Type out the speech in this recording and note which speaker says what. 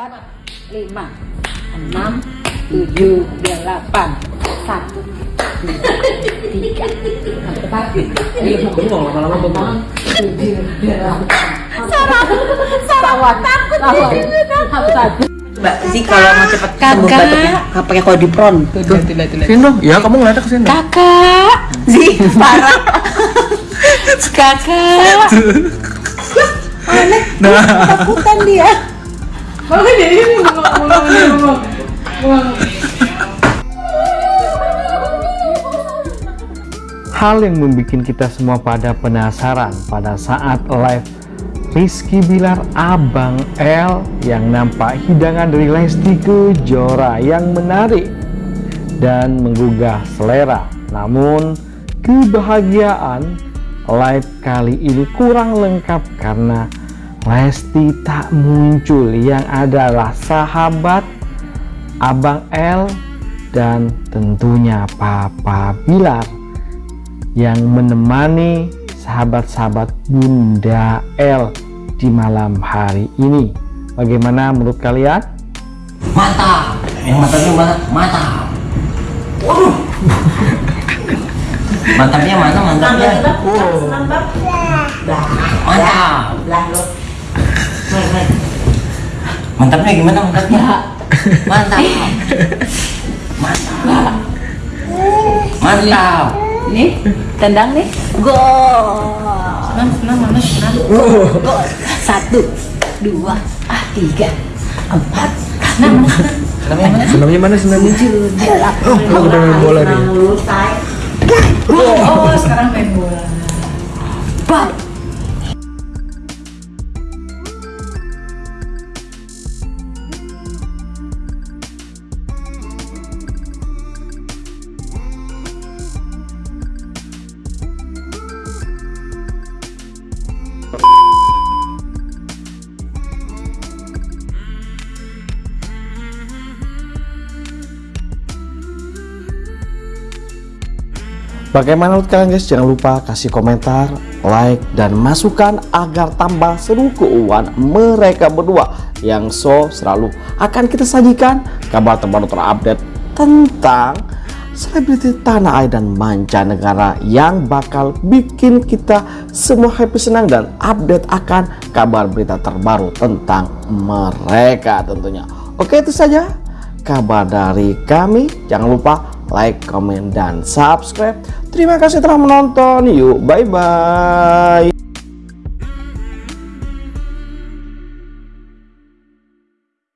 Speaker 1: empat lima enam tujuh delapan satu dua tiga empat lima
Speaker 2: Bengong lama-lama bengong.
Speaker 1: enam tujuh delapan sarap sarap takut
Speaker 3: Mbak sih kalau mau cepet sembuh
Speaker 1: Kakak.
Speaker 3: batuknya nggak pakai kodipron.
Speaker 2: Sini dong. Ya kamu ngeliatnya ke sini.
Speaker 1: kakak
Speaker 3: Sih parah.
Speaker 1: kakak
Speaker 2: Nah.
Speaker 1: takutan dia
Speaker 4: Hal yang membuat kita semua pada penasaran pada saat live Rizky Bilar Abang L yang nampak hidangan dari Lesti Kejora yang menarik dan menggugah selera. Namun kebahagiaan live kali ini kurang lengkap karena Lesti tak muncul yang adalah sahabat Abang L dan tentunya Papa Bilar yang menemani sahabat-sahabat Bunda L di malam hari ini. Bagaimana menurut kalian?
Speaker 3: Mantap. Yang mantapnya mana? Mantap. Waduh. Mantapnya mana? Mantapnya. Mantap. Mantapnya gimana mantapnya? Mantap. Mantap. Mantap.
Speaker 1: nih tendang nih go satu dua ah tiga empat enam
Speaker 2: Senamnya mana senamnya?
Speaker 1: tujuh delapan
Speaker 2: Oh, udah main bola nih.
Speaker 1: oh sekarang
Speaker 4: Bagaimana menurut kalian guys? Jangan lupa kasih komentar, like, dan masukan agar tambah seru keuangan mereka berdua yang so selalu akan kita sajikan kabar terbaru terupdate tentang selebriti tanah air dan mancanegara yang bakal bikin kita semua happy senang dan update akan kabar berita terbaru tentang mereka tentunya. Oke itu saja kabar dari kami. Jangan lupa like, comment, dan subscribe. Terima kasih telah menonton. Yuk, bye-bye.